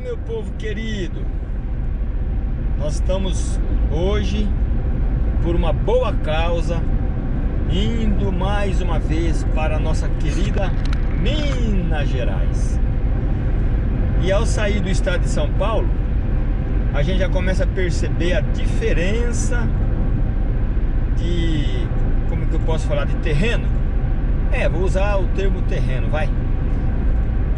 meu povo querido. Nós estamos hoje por uma boa causa indo mais uma vez para a nossa querida Minas Gerais. E ao sair do estado de São Paulo, a gente já começa a perceber a diferença de, como que eu posso falar, de terreno. É, vou usar o termo terreno, vai.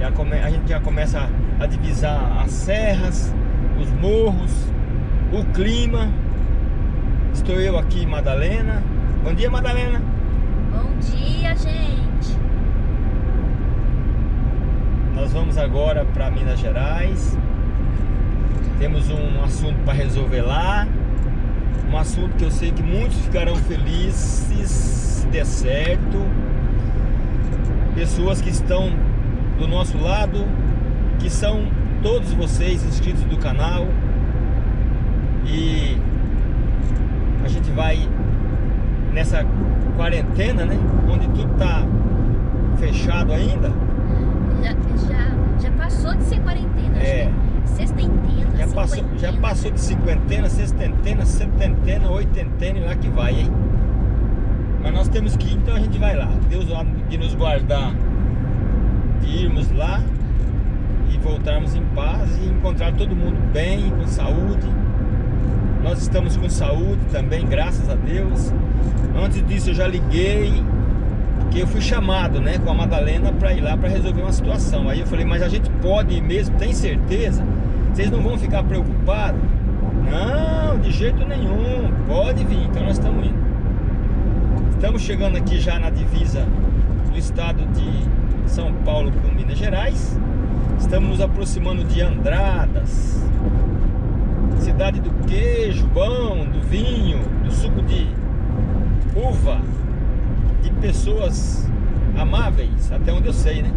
Já come, a gente já começa a divisar as serras, os morros, o clima. Estou eu aqui, Madalena. Bom dia, Madalena. Bom dia, gente. Nós vamos agora para Minas Gerais. Temos um assunto para resolver lá. Um assunto que eu sei que muitos ficarão felizes se der certo. Pessoas que estão do nosso lado, que são todos vocês inscritos do canal. E a gente vai nessa quarentena, né? Onde tudo tá fechado ainda. Já, já, já passou de ser quarentena, É. né? Sextentena, Já passou, já passou de cinquentena, sextentena, setentena, oitentena e lá que vai, hein? Mas nós temos que ir, então a gente vai lá. Deus de nos guardar, de irmos lá e voltarmos em paz e encontrar todo mundo bem, com saúde. Nós estamos com saúde também, graças a Deus. Antes disso eu já liguei, porque eu fui chamado, né, com a Madalena para ir lá para resolver uma situação. Aí eu falei, mas a gente pode mesmo, tem certeza? Vocês não vão ficar preocupados? Não, de jeito nenhum, pode vir, então nós estamos indo. Estamos chegando aqui já na divisa do estado de São Paulo com Minas Gerais. Estamos nos aproximando de Andradas, cidade do queijo bom, do vinho, do suco de uva, de pessoas amáveis, até onde eu sei, né?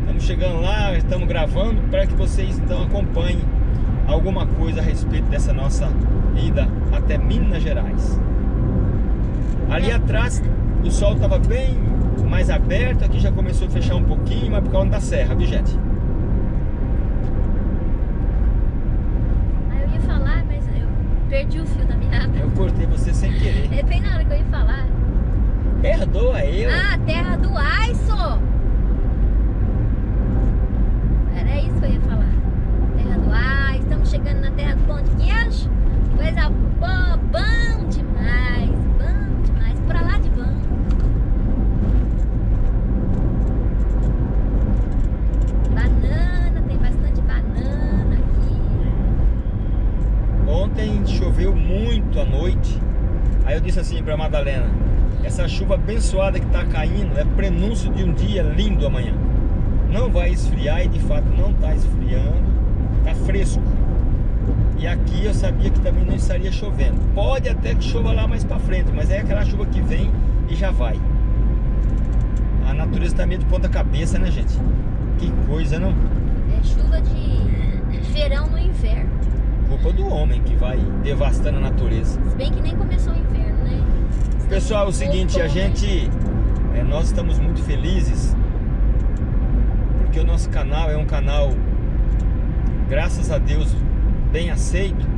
Estamos chegando lá, estamos gravando para que vocês então acompanhem alguma coisa a respeito dessa nossa ida até Minas Gerais. Ali atrás o sol estava bem mais aberto, aqui já começou a fechar um pouquinho, mas por causa da serra, viu gente? Ah, eu ia falar, mas eu perdi o fio da meada. Eu cortei você sem querer. É bem na hora que eu ia falar. Perdoa eu. Ah, terra do Aiso! Era isso que eu ia falar. Terra do Aiso, estamos chegando na terra do de queijo. Coisa boa, bom demais, bom demais, pra lá de bom. Banana, tem bastante banana aqui. Ontem choveu muito à noite. Aí eu disse assim pra Madalena: Essa chuva abençoada que tá caindo é prenúncio de um dia lindo amanhã. Não vai esfriar e de fato não tá esfriando, tá fresco. E aqui eu sabia que também não estaria chovendo. Pode até que chova lá mais pra frente, mas é aquela chuva que vem e já vai. A natureza tá meio de ponta cabeça, né, gente? Que coisa, não? É chuva de, verão no inverno. Culpa do homem que vai devastando a natureza. Se bem que nem começou o inverno, Pessoal, é o seguinte, a gente, é, nós estamos muito felizes porque o nosso canal é um canal, graças a Deus, bem aceito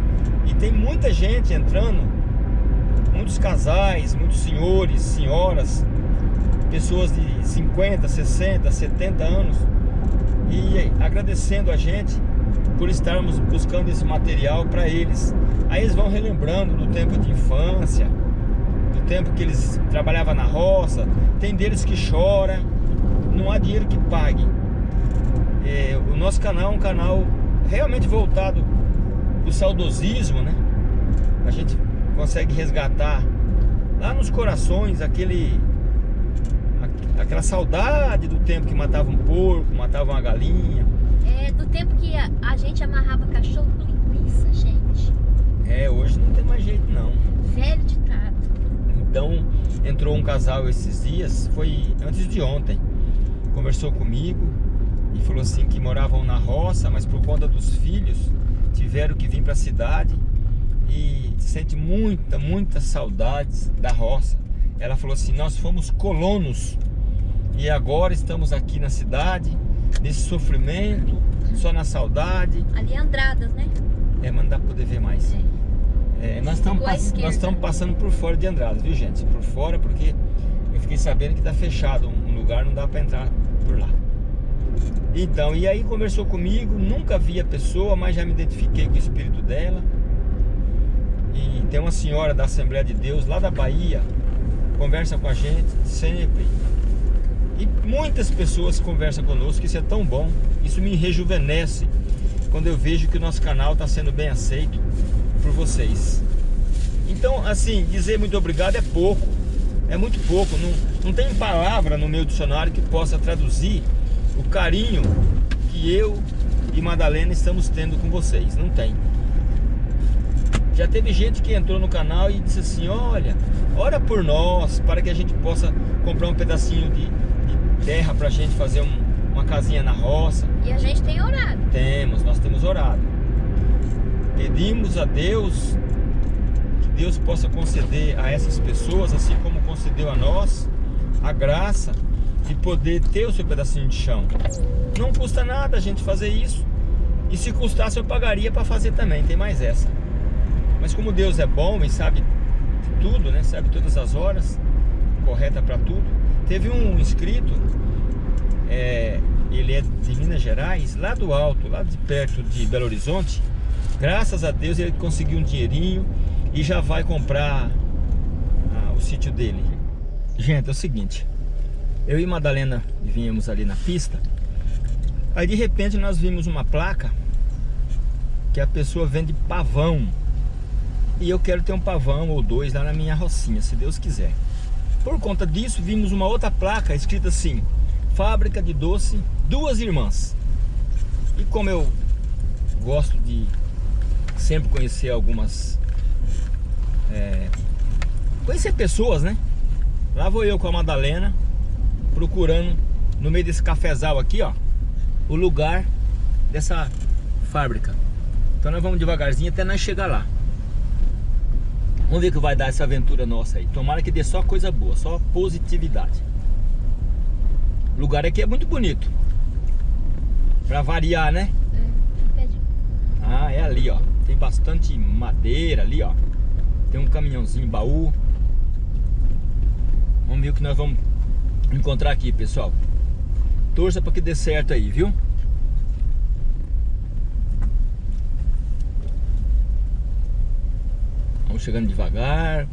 e tem muita gente entrando, muitos casais, muitos senhores, senhoras, pessoas de 50, 60, 70 anos e agradecendo a gente por estarmos buscando esse material para eles. Aí eles vão relembrando do tempo de infância, tempo que eles trabalhavam na roça. Tem deles que chora, não há dinheiro que pague. É, o nosso canal é um canal realmente voltado para o saudosismo, né? A gente consegue resgatar lá nos corações aquele aqu- aquela saudade do tempo que matava um porco, matava uma galinha. É do tempo que a, a gente amarrava cachorro com linguiça, gente. É, hoje não tem mais jeito não. Velho ditado. Então entrou um casal esses dias, foi antes de ontem, conversou comigo e falou assim que moravam na roça, mas por conta dos filhos tiveram que vir para a cidade e sente muita, muita saudades da roça. Ela falou assim: nós fomos colonos e agora estamos aqui na cidade, nesse sofrimento, só na saudade. Ali é Andradas, né? É, mas não dá pra poder ver mais. É. É, nós estamos passando por fora de Andradas, viu gente? Por fora porque eu fiquei sabendo que tá fechado um lugar, não dá pra entrar por lá. Então, e aí conversou comigo, nunca vi a pessoa, mas já me identifiquei com o espírito dela. E tem uma senhora da Assembleia de Deus lá da Bahia, conversa com a gente sempre. E muitas pessoas conversam conosco, isso é tão bom, isso me rejuvenesce quando eu vejo que o nosso canal está sendo bem aceito vocês. Então, assim, dizer muito obrigado é pouco, é muito pouco, não, não tem palavra no meu dicionário que possa traduzir o carinho que eu e Madalena estamos tendo com vocês, não tem. Já teve gente que entrou no canal e disse assim, olha, ora por nós, para que a gente possa comprar um pedacinho de, de terra para a gente fazer um, uma casinha na roça. E a gente tem orado. Temos, nós temos orado. Pedimos a Deus que Deus possa conceder a essas pessoas, assim como concedeu a nós, a graça de poder ter o seu pedacinho de chão. Não custa nada a gente fazer isso. E se custasse eu pagaria para fazer também, tem mais essa. Mas como Deus é bom e sabe tudo, né? Sabe todas as horas, correta para tudo. Teve um inscrito, é, ele é de Minas Gerais, lá do alto, lá de perto de Belo Horizonte. Graças a Deus ele conseguiu um dinheirinho e já vai comprar ah, o sítio dele. Gente, é o seguinte, eu e Madalena vínhamos ali na pista, aí de repente nós vimos uma placa que a pessoa vende pavão. E eu quero ter um pavão ou dois lá na minha rocinha, se Deus quiser. Por conta disso, vimos uma outra placa escrita assim, Fábrica de Doce Duas Irmãs. E como eu gosto de sempre conhecer algumas... É, conhecer pessoas, né? Lá vou eu com a Madalena, procurando no meio desse cafezal aqui, ó, o lugar dessa fábrica. Então nós vamos devagarzinho até nós chegar lá. Vamos ver o que vai dar essa aventura nossa aí. Tomara que dê só coisa boa, só positividade. O lugar aqui é muito bonito. Pra variar, né? É. Ah, é ali, ó. Tem bastante madeira ali, ó. Tem um caminhãozinho, baú. Vamos ver o que nós vamos encontrar aqui, pessoal. Torça para que dê certo aí, viu? Vamos chegando devagar,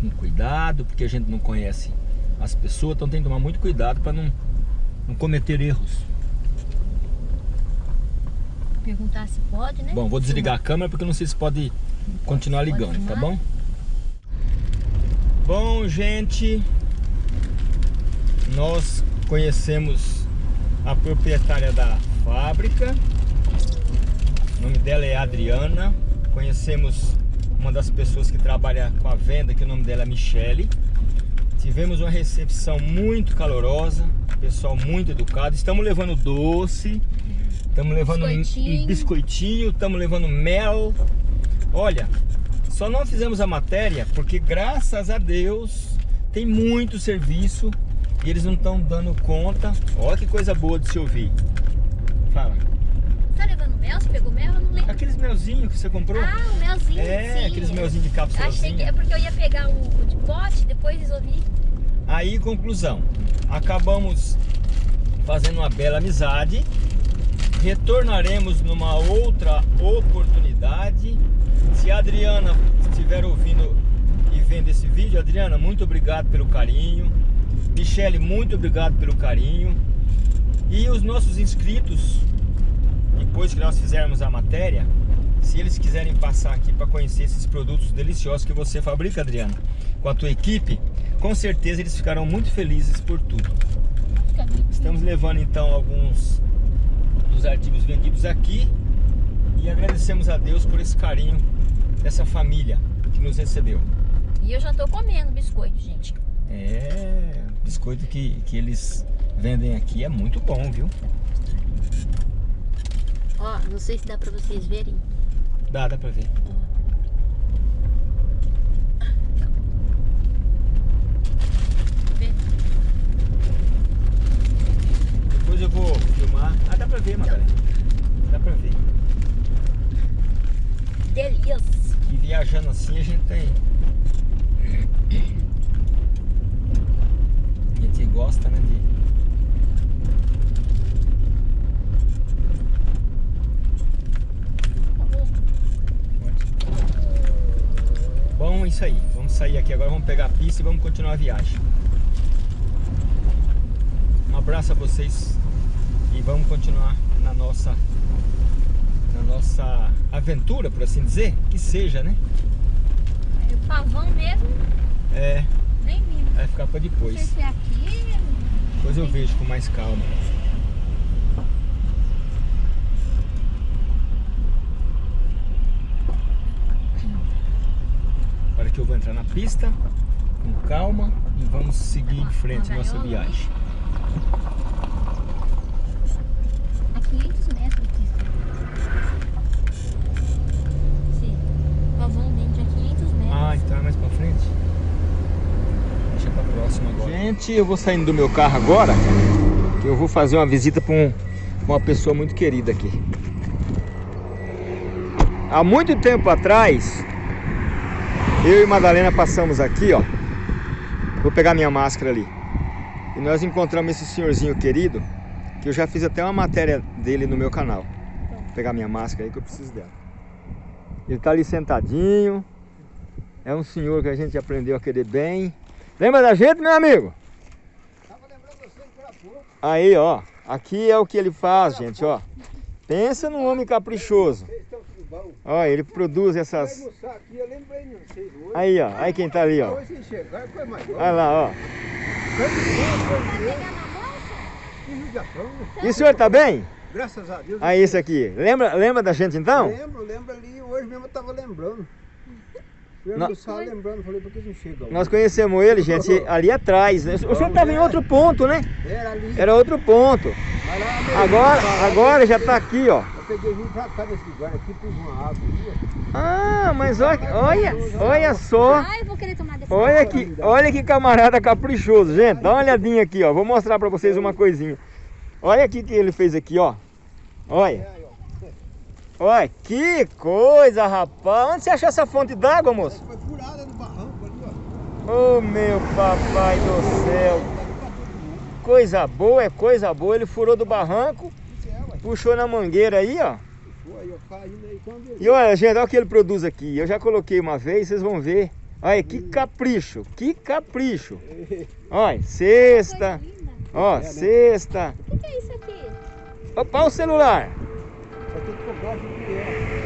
com cuidado, porque a gente não conhece as pessoas, então tem que tomar muito cuidado para não, não cometer erros. Perguntar se pode, né? Bom, vou desligar a câmera porque não sei se pode continuar Pode ligando, tá bom? Bom, gente, nós conhecemos a proprietária da fábrica. O nome dela é Adriana. Conhecemos uma das pessoas que trabalha com a venda, que o nome dela é Michele. Tivemos uma recepção muito calorosa, pessoal muito educado. Estamos levando doce, estamos levando um Biscoitinho. biscoitinho, estamos levando mel. Olha, só não fizemos a matéria porque graças a Deus tem muito serviço e eles não estão dando conta. Olha que coisa boa de se ouvir. Fala. Tá levando mel? Você pegou mel? Eu não lembro. Aqueles melzinhos que você comprou? Ah, o melzinho, é, sim. aqueles melzinhos de cápsula. Achei que é porque eu ia pegar o, o de pote, depois resolvi. Aí, conclusão. Acabamos fazendo uma bela amizade. Retornaremos numa outra oportunidade. Se a Adriana estiver ouvindo e vendo esse vídeo, Adriana, muito obrigado pelo carinho. Michele, muito obrigado pelo carinho. E os nossos inscritos, depois que nós fizermos a matéria, se eles quiserem passar aqui para conhecer esses produtos deliciosos que você fabrica, Adriana, com a tua equipe, com certeza eles ficarão muito felizes por tudo. Estamos levando então alguns dos artigos vendidos aqui e agradecemos a Deus por esse carinho dessa família que nos recebeu. E eu já tô comendo biscoito, gente. É, biscoito que, que eles vendem aqui é muito bom, viu? Ó, não sei se dá pra vocês verem. Dá, dá pra ver. eu vou filmar. Ah, dá pra ver, Magalhães. Dá pra ver. Delícia. E viajando assim a gente tem... A gente gosta, né, de... Bom, é isso aí. Vamos sair aqui agora, vamos pegar a pista e vamos continuar a viagem. Um abraço a vocês e vamos continuar na nossa na nossa aventura, por assim dizer, que seja, né? Aí o pavão mesmo, É, nem vindo. vai ficar pra Não sei depois. se é aqui. Depois eu vejo com mais calma. Agora que eu vou entrar na pista, com calma e vamos seguir em frente nossa viagem. A 500 metros de pista. Sim. O pavão dentro a 500 metros. Ah, então é mais pra frente? Deixa pra eu vou saindo do meu carro agora, que eu vou fazer uma visita pra, um- uma pessoa muito querida aqui. Há muito tempo atrás, eu e Madalena passamos aqui, ó. Vou pegar minha máscara ali. E nós encontramos esse senhorzinho querido, que eu já fiz até uma matéria dele no meu canal. Vou pegar minha máscara aí que eu preciso dela. Ele tá ali sentadinho. É um senhor que a gente aprendeu a querer bem. Lembra da gente, meu amigo? Aí, ó. Aqui é o que ele faz, gente, ó. Pensa num homem caprichoso. Ó, ele produz essas... Aí, ó. Aí quem tá ali, ó. Olha lá, ó. E o senhor tá bem? Graças a Deus. Aí, esse aqui. Lembra, lembra da gente então? Lembro, lembro ali, hoje mesmo eu tava lembrando. Nó- almoçar lembrando, falei, por que não chega? Nós conhecemos ele, gente, ali atrás. né? O senhor tava em outro ponto, né? Era ali. Era outro ponto. Agora, agora já tá aqui, ó. Eu peguei vim pra cá nesse lugar aqui, pus uma água ali, ó. Ah, mas olha, olha, olha só. Ai, eu vou querer tomar dessa Olha que, olha que camarada caprichoso, gente. Dá uma olhadinha aqui, ó. Vou mostrar pra vocês uma coisinha. Olha aqui que ele fez aqui, ó. Olha. É. Olha, que coisa, rapaz. Onde você achou essa fonte d'água, moço? Foi furada no barranco ali, ó. Ô, meu papai do céu. Coisa boa, é coisa boa. Ele furou do barranco, é, puxou na mangueira aí, ó. E olha, gente, olha o que ele produz aqui. Eu já coloquei uma vez, vocês vão ver. Olha, que capricho, que capricho. Olha, cesta, Coisa linda. ó, É, né? cesta. O que, que é isso aqui? Opa, o celular. Só tem que comprar senhora.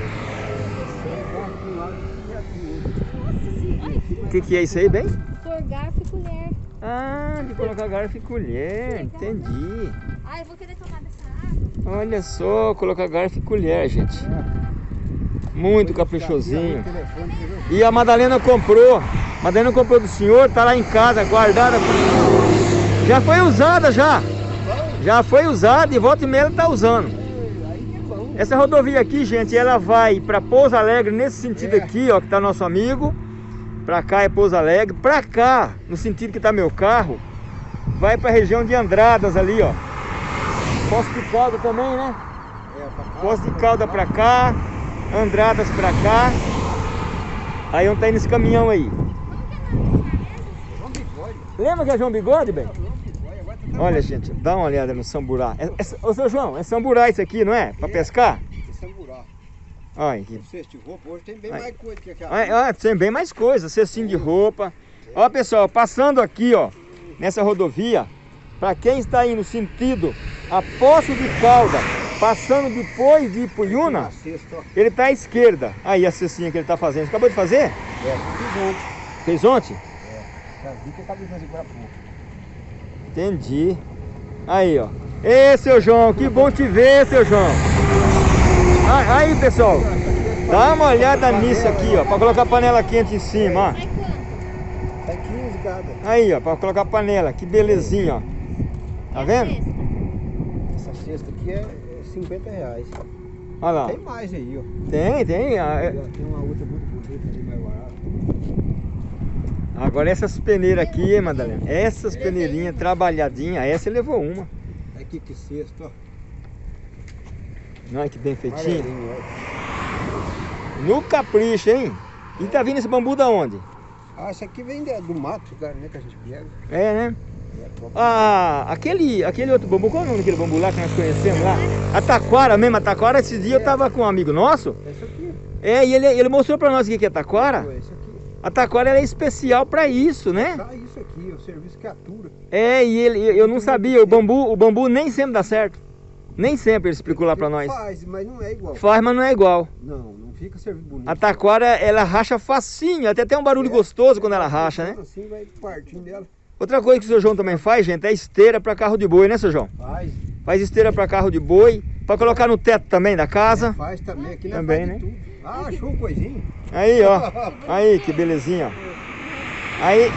O que, que é isso aí, bem? Por garfo e colher. Ah, de colocar garfo e colher, entendi. Ai, eu vou querer tomar dessa água. Olha só, colocar garfo e colher, gente. Muito caprichosinho. E a Madalena comprou. A Madalena comprou do senhor, tá lá em casa, guardada. Já foi usada já. Já foi usada e volta e meia ela tá usando. Aí que é bom. Essa rodovia aqui, gente, ela vai para Pouso Alegre nesse sentido É. aqui, ó, que tá nosso amigo. Pra cá é Pouso Alegre. Pra cá, no sentido que tá meu carro, vai pra região de Andradas ali, ó. Poço de Calda também, né? É, Poço de Calda pra cá, Andradas pra cá. Aí onde tá indo esse caminhão aí. João Bigode. Lembra que é João Bigode, bem? João Bigode, agora tá Olha, gente, dá uma olhada no samburá. É, é, ô, seu João, é samburá isso aqui, não é? Pra É. pescar? Esse é buraco. Olha aqui. O cesto de roupa hoje tem bem Ai. mais coisa que aquela. Olha, tem bem mais coisa, cestinho de roupa. Ó, pessoal, passando aqui, ó, nessa rodovia, pra quem está indo sentido a Poço de Calda, passando depois de ó. ele tá à esquerda. Aí a cestinha que ele tá fazendo. Você acabou de fazer? É, fiz ontem. Fez ontem? Já vi que acabei de fazer agora pouco. Entendi. Aí, ó. Ê, seu João, que bom te ver, seu João. Ah, Aí, pessoal, dá uma olhada nisso aqui, ó, pra colocar a panela quente em cima, ó. Tá 15 cada. Aí, ó, pra colocar a panela, que belezinha, ó. Tá vendo? Essa cesta aqui é é 50 reais. Olha lá. Tem mais aí, ó. Tem, tem. ah, é- Tem uma outra muito bonita ali, mais barata. Agora essas peneiras aqui, hein, Madalena? Essas peneirinhas trabalhadinhas, essa levou uma. Aqui que cesta, ó. Olha que bem feitinho. No capricho, hein? E tá vindo esse bambu da onde? Ah, isso aqui vem do mato, cara, né? Que a gente pega. É, né? É, Ah, aquele, aquele outro bambu, qual é o nome daquele bambu lá que nós conhecemos lá? A taquara mesmo, a taquara, esse dia eu tava com um amigo nosso. É isso aqui. É, e ele, ele mostrou pra nós o que é taquara. É isso aqui. A taquara é especial pra isso, né? Dá isso aqui, o serviço que atura. É, e ele, eu não sabia, o bambu, o bambu nem sempre dá certo. Nem sempre ele explicou lá pra nós. Faz, mas não é igual. Faz, mas não é igual. Não, não fica serviço bonito. A taquara, ela racha facinho, até tem um barulho gostoso quando ela racha, né? Assim vai partindo dela. Outra coisa que o seu João também faz, gente, é esteira pra carro de boi, né, seu João? Faz. Faz esteira pra carro de boi, pra colocar no teto também da casa. Faz também. Aqui nós Também, né? tudo. Ah, achou um coisinho? Aí, ó. Aí, que belezinha, ó. Aí,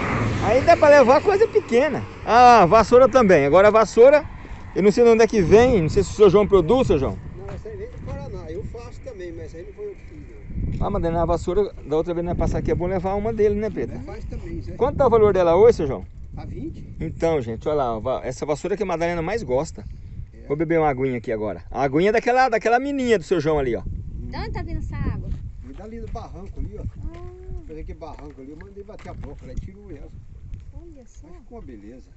aí dá pra levar coisa pequena. Ah, vassoura também. Agora a vassoura, eu não sei de onde é que vem, não sei se o seu João produz, seu João. Não, essa aí vem do Paraná. Eu faço também, mas aí não foi eu que fiz, não. Ah, mas na vassoura, da outra vez nós passar aqui, é bom levar uma dele, né, Pedro? Ela faz também, Zé. Quanto tá o valor dela hoje, seu João? A 20? Então, gente, olha lá, essa vassoura que a Madalena mais gosta. Vou beber uma aguinha aqui agora. A aguinha daquela, daquela menina do seu João ali, ó. De onde tá vindo essa água? Me dá ali do barranco ali, ó. Ah, aquele barranco ali, eu mandei bater a boca, ela tirou ela. olha só. Mas ficou uma beleza.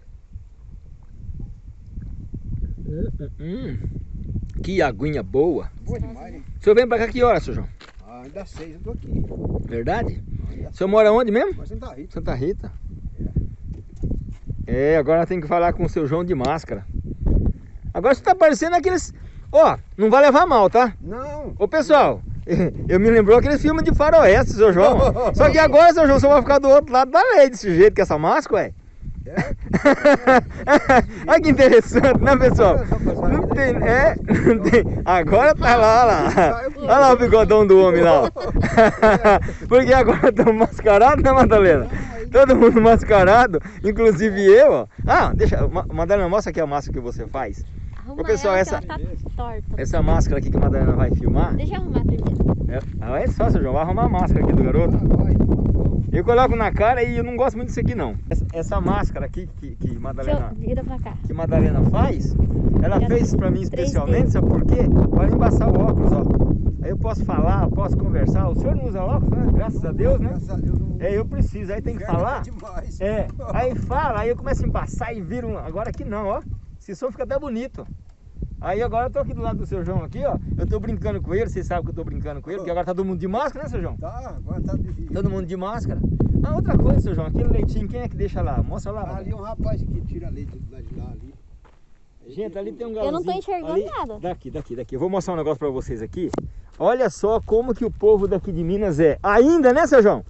Hum, que aguinha boa. Boa demais, né? O senhor vem pra cá que hora, seu João? Ah, ainda seis, eu tô aqui. Verdade? Ah, O senhor mora onde mesmo? Mas Santa Rita. Santa Rita. É, agora tem que falar com o seu João de máscara. Agora você tá parecendo aqueles. Ó, não vai levar mal, tá? Não! Ô pessoal, eu me lembrou aqueles filmes de faroeste, seu João. Só que agora, seu João, você vai ficar do outro lado da lei desse jeito, com essa máscara, ué. É? Olha que interessante, né, pessoal? Não tem, é, não tem. Agora tá lá, lá. Olha lá o bigodão do homem lá. Porque agora estamos mascarados, né, Madalena? Todo mundo mascarado, inclusive eu, ó. Ah, deixa, Ma- Madalena, mostra aqui a máscara que você faz. Arruma Ô, pessoal, ela, essa- tá torta. Essa máscara aqui que a Madalena vai filmar. Deixa eu arrumar primeiro. É, olha só, seu João, vai arrumar a máscara aqui do garoto. Eu coloco na cara e eu não gosto muito disso aqui não. Essa, essa máscara aqui que, que Madalena. Vira pra cá. que Madalena faz, ela Já fez pra mim 3D. especialmente, sabe por quê? Para embaçar o óculos, ó. Aí eu posso falar, posso conversar. O senhor não usa óculos, né? Graças a Deus, né? Graças a Deus não. É, eu preciso, aí tem que falar. É, aí fala, aí eu começo a embaçar e viro um... Agora aqui não, ó. Esse som fica até bonito. Aí agora eu tô aqui do lado do seu João aqui, ó. Eu tô brincando com ele, vocês sabem que eu tô brincando com ele, porque agora tá todo mundo de máscara, né, seu João? Tá, agora tá difícil. Todo mundo de máscara. Ah, outra coisa, seu João, aquele leitinho, quem é que deixa lá? Mostra lá. Ah, ali é um rapaz que tira leite de lá de lá ali. Gente, ali tem um Eu galãozinho. não tô enxergando ali- nada. Daqui, daqui, daqui. Eu vou mostrar um negócio pra vocês aqui. Olha só como que o povo daqui de Minas é. Ainda, né, seu João?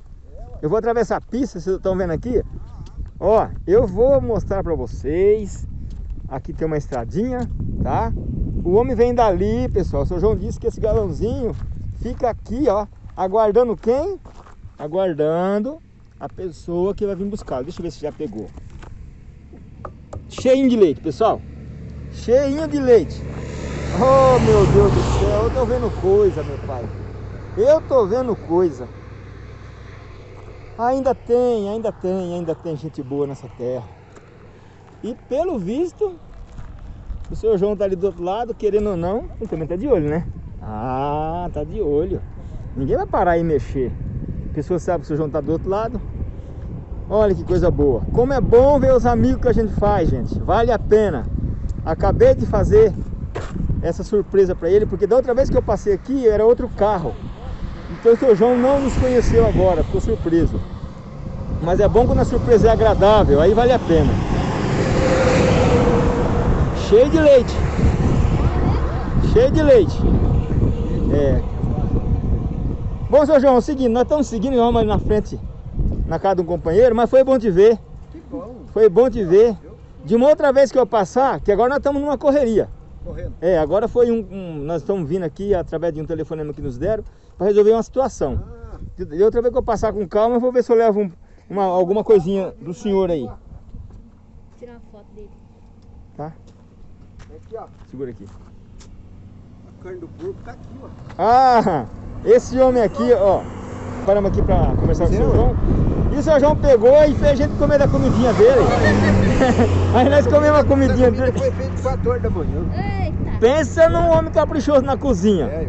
Eu vou atravessar a pista, vocês estão vendo aqui? Ó, eu vou mostrar pra vocês. Aqui tem uma estradinha, tá? O homem vem dali, pessoal. O seu João disse que esse galãozinho fica aqui, ó. Aguardando quem? Aguardando a pessoa que vai vir buscar. Deixa eu ver se já pegou. Cheinho de leite, pessoal. Cheinho de leite. Oh, meu Deus do céu. Eu tô vendo coisa, meu pai. Eu tô vendo coisa. Ainda tem, ainda tem, ainda tem gente boa nessa terra. E pelo visto, o seu João tá ali do outro lado, querendo ou não, ele também tá de olho, né? Ah, tá de olho. Ninguém vai parar e mexer. A pessoa sabe que o seu João tá do outro lado. Olha que coisa boa. Como é bom ver os amigos que a gente faz, gente. Vale a pena. Acabei de fazer essa surpresa para ele, porque da outra vez que eu passei aqui era outro carro. Então o seu João não nos conheceu agora, ficou surpreso. Mas é bom quando a surpresa é agradável, aí vale a pena. Cheio de leite. Cheio de leite. É. Bom, seu João, é o seguinte, nós estamos seguindo vamos ali na frente, na casa de um companheiro, mas foi bom te ver. Que bom. Foi bom te ver. De uma outra vez que eu passar, que agora nós estamos numa correria. Correndo. É, agora foi um, um- Nós estamos vindo aqui através de um telefonema que nos deram para resolver uma situação. Ah, De de outra vez que eu passar com calma, eu vou ver se eu levo um- uma, alguma coisinha do senhor aí. Tirar uma foto dele. Tá? Aqui ó. Segura aqui. A carne do porco tá aqui, ó. Ah, esse homem aqui, ó. Paramos aqui para conversar com o seu Seu? João. E o seu João pegou e fez a gente comer da comidinha dele. Aí nós comemos a comidinha dele. foi feita 4 horas da manhã. Eita! Pensa num homem caprichoso na cozinha. É.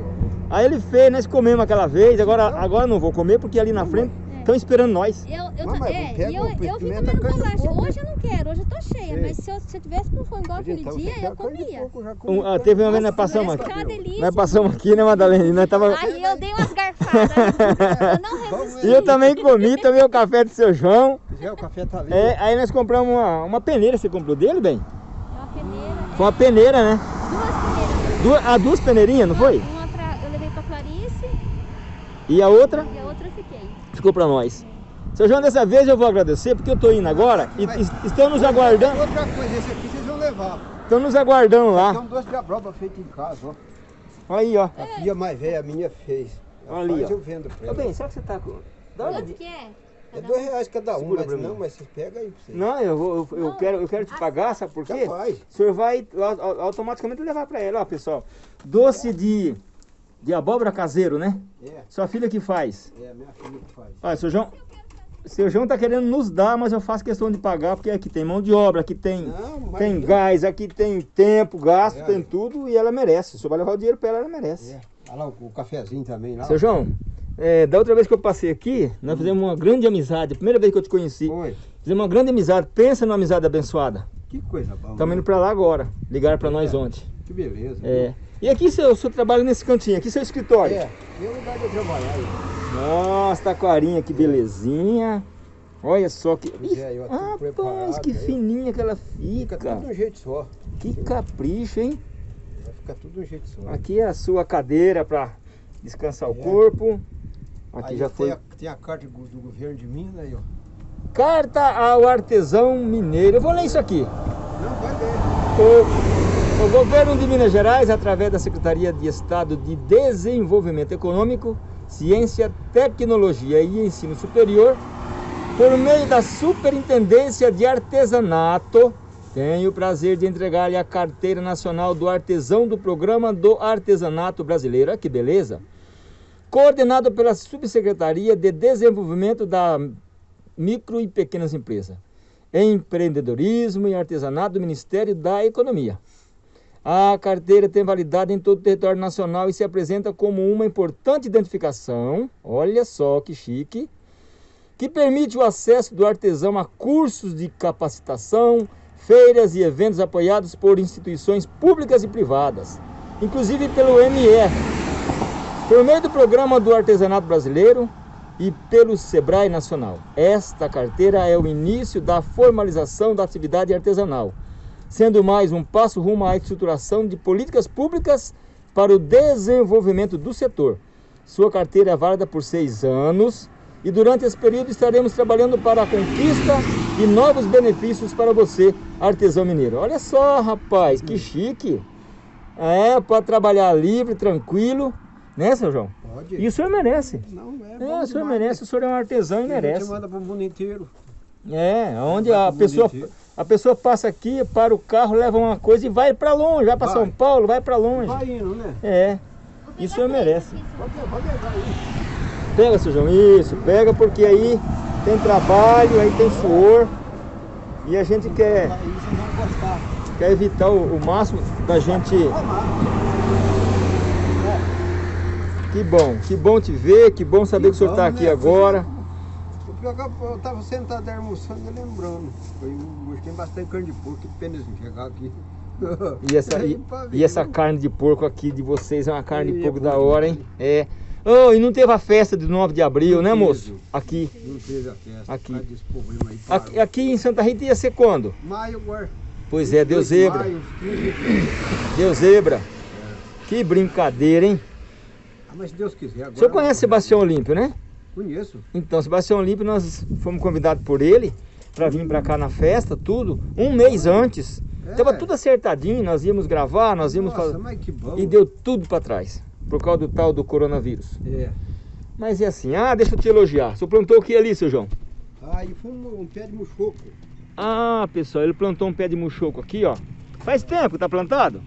Aí ele fez, nós comemos aquela vez, agora, agora não vou comer porque ali na frente estão esperando nós. Eu, eu, Não, é, pega eu, eu vim pimenta, comendo bolacha. Hoje eu não quero, hoje eu tô cheia. Sei. Mas se eu, se eu tivesse com fome igual aquele Então, dia, eu comia. porco, já comi Um, ah, teve uma vez nós passamos aqui. Nós passamos aqui, né, Madalena? E nós tava... Aí eu dei umas garfadas. eu não resisti. E eu também comi, tomei o café do seu João. É, o café tá ali. É, aí nós compramos uma, uma peneira, você comprou dele, bem? É uma peneira. Foi uma peneira, né? Duas peneiras. Duas, ah, duas peneirinhas, não foi? Uma pra, eu levei pra Clarice E a outra e ficou pra nós. Seu João, dessa vez eu vou agradecer porque eu tô indo agora e Mas- estão nos aguardando, Outra coisa, esse aqui vocês vão levar. estão nos aguardando Tem lá. um doce de abroba feito em casa, ó. Olha aí, ó. A filha mais velha, a minha fez. Olha ali, ó. eu vendo pra Ô, ela. bem, será que você tá com... Dá uma Quanto de- que é? É dois reais cada um, mas não, mas vocês pegam aí pra vocês. Não, eu, vou, eu, eu quero, eu quero te pagar, sabe por quê? Já faz. O senhor vai au- au- automaticamente levar pra ela, ó, pessoal. Doce de, de abóbora caseiro, né? É, Sua filha que faz. é, minha filha que faz. Olha, seu João, seu João tá querendo nos dar, mas eu faço questão de pagar, porque aqui tem mão de obra, aqui tem, Não, tem gás, aqui tem tempo, gasto, É. tem tudo, e ela merece. Se vai levar o dinheiro pra ela, ela merece. É. Olha lá o, cafezinho também lá. Seu João, é, da outra vez que eu passei aqui, nós fizemos uma grande amizade. A primeira vez que eu te conheci, Oi. fizemos uma grande amizade. Pensa numa amizade abençoada. Que coisa boa. Estamos indo pra lá agora. Ligaram pra nós É. ontem. Que beleza. É. E aqui seu, o senhor trabalha nesse cantinho, aqui seu escritório. É, meu lugar de trabalhar. aí. Nossa, taquarinha, que belezinha. Olha só que. Pois é, Rapaz, que aí. fininha que ela Fica fica. tudo de um jeito só. Que capricho, hein? Vai ficar tudo de um jeito só. Aqui é a sua cadeira para descansar o É. corpo. Aqui Aí já tem foi. A, tem a carta do, governo de Minas aí, ó. Carta ao artesão mineiro. Eu vou ler isso aqui. Não, vai ler. O, o governo de Minas Gerais, através da Secretaria de Estado de Desenvolvimento Econômico, Ciência, Tecnologia e Ensino Superior, por meio da Superintendência de Artesanato, tenho o prazer de entregar-lhe a Carteira Nacional do Artesão do Programa do Artesanato Brasileiro. Olha que beleza! Coordenado pela Subsecretaria de Desenvolvimento da Micro e Pequenas Empresas, Empreendedorismo e Artesanato do Ministério da Economia. A carteira tem validade em todo o território nacional e se apresenta como uma importante identificação, olha só que chique, que permite o acesso do artesão a cursos de capacitação, feiras e eventos apoiados por instituições públicas e privadas, inclusive pelo ME, por meio do Programa do Artesanato Brasileiro e pelo Sebrae Nacional. Esta carteira é o início da formalização da atividade artesanal, sendo mais um passo rumo à estruturação de políticas públicas para o desenvolvimento do setor. Sua carteira é válida por seis anos e durante esse período estaremos trabalhando para a conquista de novos benefícios para você, artesão mineiro. Olha só, rapaz, que chique! É, para trabalhar livre, tranquilo, né, seu João? Pode. E o senhor merece. Não, é É, o senhor demais, merece, o senhor é um artesão e né? A gente merece. manda pro mundo inteiro. É, onde a pessoa, inteiro. A pessoa passa aqui, para o carro, leva uma coisa e vai para longe, vai para. São Paulo, vai para longe. Vai indo, né? É, Isso eu três merece. Pode, pode levar aí. pega, seu João, isso, pega porque aí tem trabalho, aí tem suor e a gente quer, quer evitar o, o máximo da gente. Que bom, que bom te ver, que bom saber que, o senhor está bom, aqui né? agora. Eu- eu tava sentado almoçando e lembrando. Foi um gostei bastante de carne de porco, que pena de chegar aqui. E essa, e, e essa carne de porco aqui de vocês é uma carne de E é porco da bom hora, hein? É. Oh, e não teve a festa de 9 de abril, Não né, teve. moço? Aqui. Não fez a festa. Aqui. problema aí. Aqui, parou. aqui em Santa Rita ia ser quando? Maio agora. Pois é, deu 28 de zebra. Maio, 15 de- Deu zebra. Que brincadeira, hein? Ah, mas se Deus quiser agora. O senhor conhece Sebastião Olímpio, né? Conheço. Então, Sebastião Olímpio, nós fomos convidados por ele para vir para cá na festa, tudo, um mês antes. É. Tava tudo acertadinho, nós íamos gravar, nós íamos Nossa, fazer. mas que bom. E deu tudo para trás, por causa do tal do coronavírus. É. Mas é assim, ah, deixa eu te elogiar. O senhor plantou o que ali, seu João? Aí foi um, um pé de muxoco. Ah, pessoal, ele plantou um pé de muxoco aqui, ó. Faz tempo que tá plantado.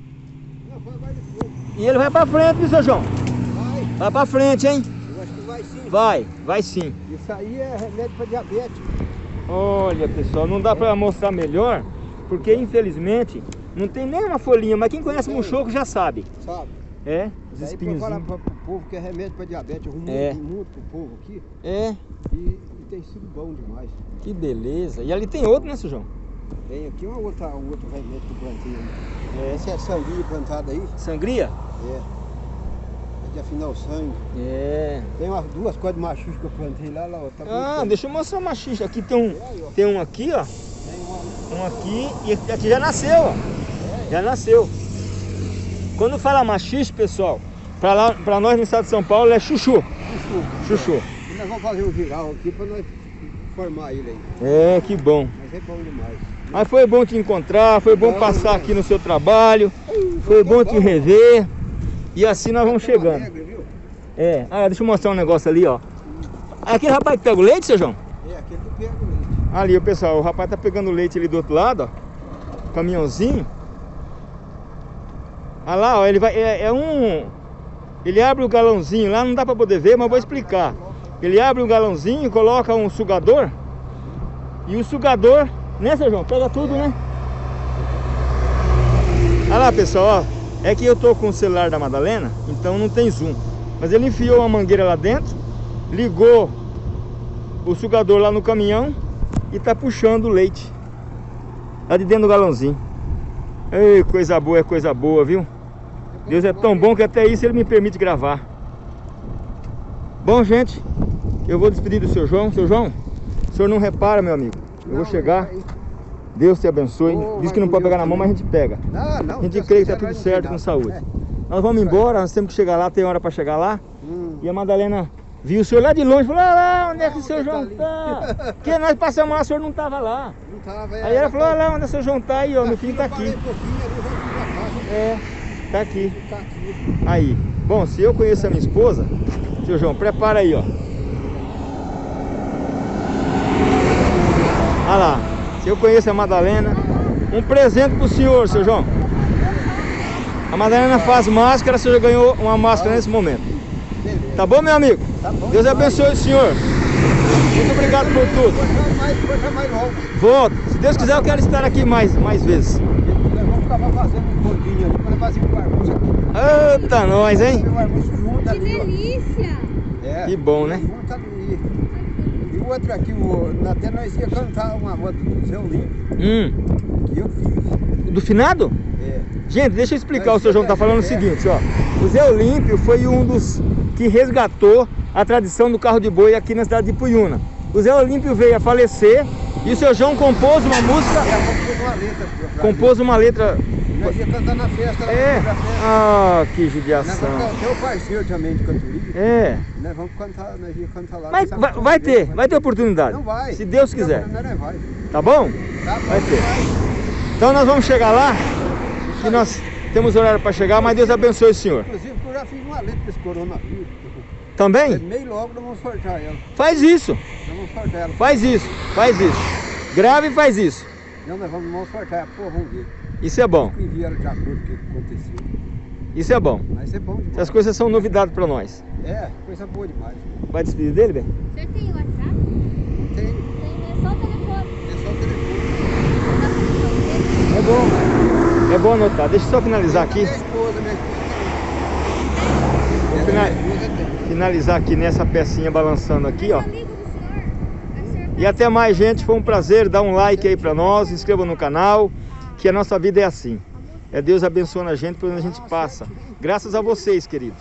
Não, vai, vai depois. E ele vai para frente, viu, seu João? Vai. Vai para frente, hein? Vai. Vai, sim. Isso aí é remédio para diabetes. Olha, pessoal, não dá para mostrar melhor, porque infelizmente não tem nem uma folhinha, mas quem conhece Tem. muxoco já sabe. Sabe? É, os pra falar espinhos. pra, pro povo que é remédio pra diabetes, arrumou É. muito povo aqui É, e, e tem sido bom demais. que beleza. E ali tem outro, né, seu João? Tem aqui uma outra, um outro remédio que eu plantei aí. É. Essa é sanguinha plantada aí, Sangria? é. É de afinar o sangue. É. Tem umas duas coisas de machucho que eu plantei lá, lá, ó. Tá Ah, bonito. deixa eu mostrar uma xixa. Aqui tem um, Aí, tem um aqui, ó. Tem Um aqui e aqui já nasceu, ó. Já nasceu. Quando fala machixe, pessoal, pra, lá, pra nós no estado de São Paulo é chuchu. chuchu. Chuchu. Nós vamos fazer um viral aqui pra nós formar ele aí. É, que bom. Mas é bom demais. Mas foi bom te encontrar, foi bom Bom, passar né? aqui no seu trabalho, foi bom te rever. E assim nós vamos chegando. É, ah, deixa eu mostrar um negócio ali, ó. Aquele rapaz que pega o leite, seu João? É, aquele que pega o leite. Ali, o pessoal, o rapaz tá pegando leite ali do outro lado, ó. Caminhãozinho. Olha lá, ó, ele vai. É, é um. Ele abre o galãozinho lá, não dá pra poder ver, mas eu vou explicar. Ele abre o galãozinho, coloca um sugador. E o sugador, né, seu João? Pega tudo, né? Olha lá, pessoal, ó. É que eu tô com o celular da Madalena, então não tem zoom. Mas ele enfiou uma mangueira lá dentro, ligou o sugador lá no caminhão e tá puxando o leite. Lá de dentro do galãozinho. Ei, coisa boa, é coisa boa, viu? Deus é tão bom que até isso ele me permite gravar. Bom, gente, eu vou despedir do seu João. Seu João, o senhor não repara, meu amigo. Eu vou chegar. Deus te abençoe. Oh, Diz que não pode pegar na mão, mas a gente pega. Não, não. A gente Deus crê que tá tudo certo com saúde. É. Nós vamos embora, nós temos que chegar lá, tem hora pra chegar lá. Hum. E a Madalena viu o senhor lá de longe, falou, ah lá, onde é que o ele tá João ali." tá? Porque nós passamos lá, o senhor não tava lá. Não tava, é, Aí ela falou, tá- olha lá onde o seu João tá aí, ó, meu filho tá parei aqui. É, tá aqui. Tá aqui. Aí. Bom, se eu conheço a minha esposa, seu João, prepara aí, ó. Olha lá. Se eu conheço a Madalena, um presente pro senhor, seu João. A Madalena faz máscara, o senhor já ganhou uma máscara nesse momento. Tá bom, meu amigo? Tá bom Deus demais. abençoe o senhor. Muito obrigado por tudo. Volto. Se Deus quiser, eu quero estar aqui mais, mais vezes. Vamos ficar fazendo um ali, para fazer um almoço aqui. Eita, nós, hein? Que delícia! É, Que bom, né? Junto ali. O outro aqui, o, até nós ia cantar uma moda do Zé Olímpio, Hum. que eu fiz. Do finado? É. Gente, deixa eu explicar, o seu João tá falando o seguinte, ó. O Zé Olímpio foi um dos que resgatou a tradição do carro de boi aqui na cidade de Puyuna. O Zé Olímpio veio a falecer e o seu João compôs uma música, É, pôr uma letra compôs uma letra... Nós ia cantar na festa. É, na festa. ah, que Nós vamos judiação. tem o parceiro também de cantoria. É, Nós vamos cantar, nós ia cantar lá. mas vai, vai ter, vai ter oportunidade. Não vai. Se Deus quiser, Não, não, vai. tá bom? Tá, Vai bom ter. demais. Então nós vamos chegar lá, que nós temos horário para chegar, mas Deus abençoe o senhor. Inclusive, eu já fiz uma letra para esse coronavírus. Também? Meio logo nós vamos sortear ela. Faz isso, Nós vamos sortear ela. faz isso, faz isso. Grave e faz isso. Não, nós vamos, vamos sortear. Pô, vamos ver. Isso é bom, de acordo com o que aconteceu. isso é bom. Mas é bom demais. Essas coisas são novidade para nós. É, coisa boa demais. Vai despedir dele, bem? O senhor tem WhatsApp? Não tem, Tem, é só o telefone. é só o telefone. Pra você. É bom. É bom anotar. Deixa eu só finalizar aqui. Minha esposa, minha esposa Vou também. fina- Minha esposa tem. finalizar aqui nessa pecinha balançando aqui, ó. E até mais, gente. Foi um prazer. Dá um like aí para nós. Inscreva no canal. Que a nossa vida é assim. É Deus abençoando a gente por onde a gente passa. Graças a vocês, queridos.